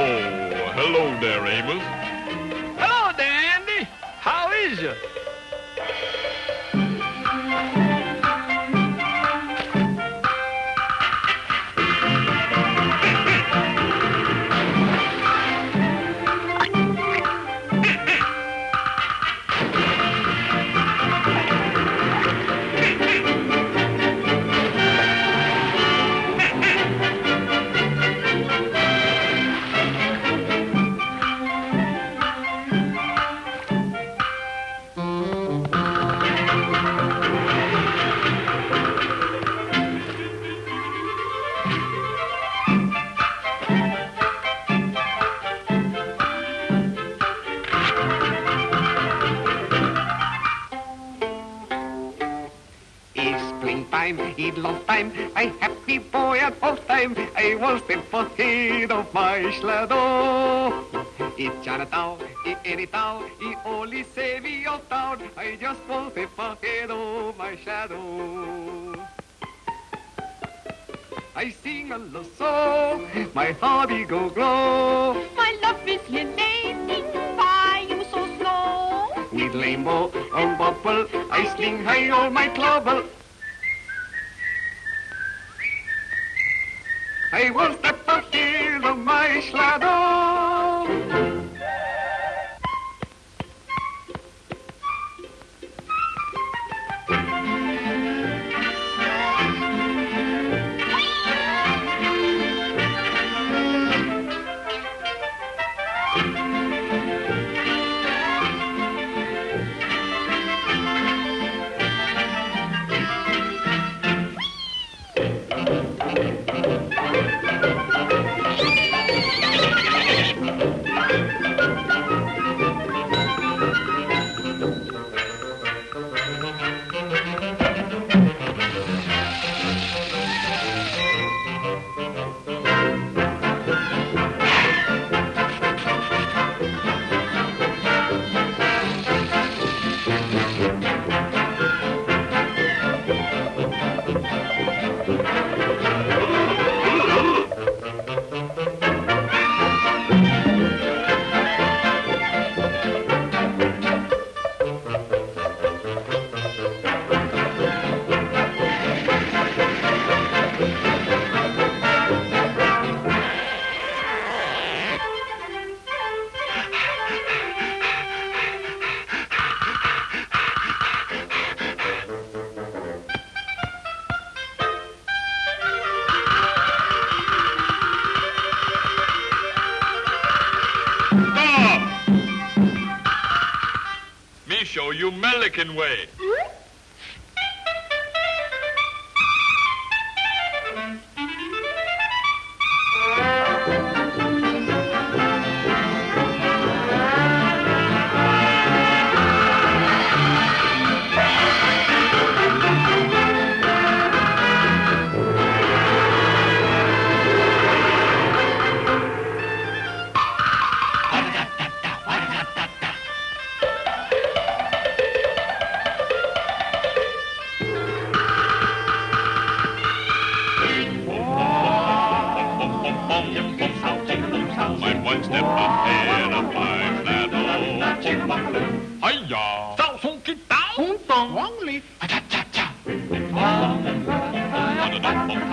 Oh, hello there, Amos. Hello there, Andy. How is you? Long time, a happy boy at all time. I was the ahead of my shadow. It's Chinatown, it's any town, it only me of town. I just was the ahead of my shadow. I sing a love song, my heart it go glow. My love is relating, why you so slow? With rainbow on bubble, I sling high all my trouble. I Stop! Me show you Melican way. Hmm?